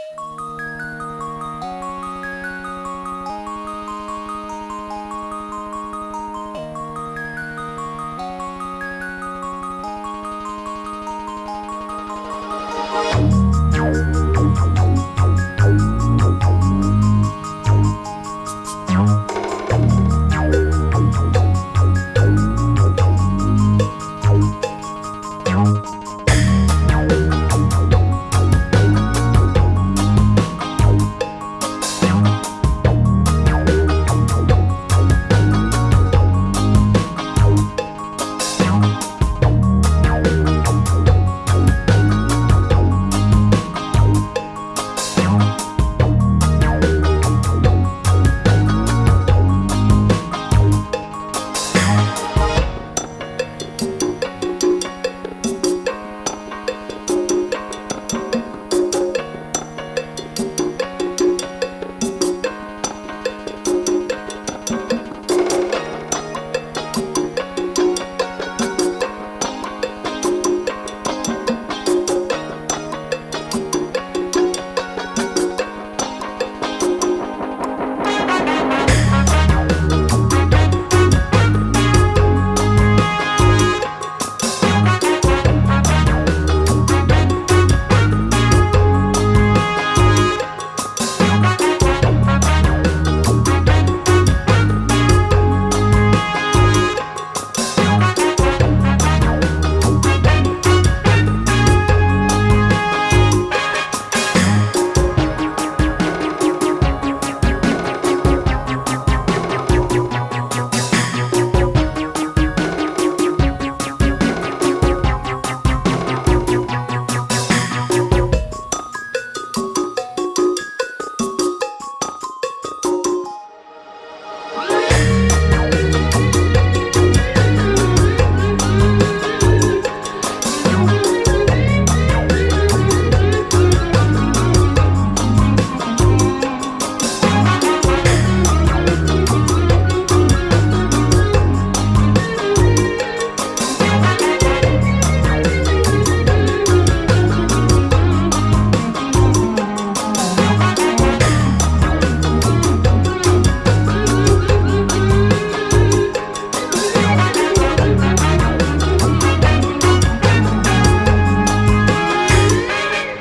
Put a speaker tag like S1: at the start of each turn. S1: you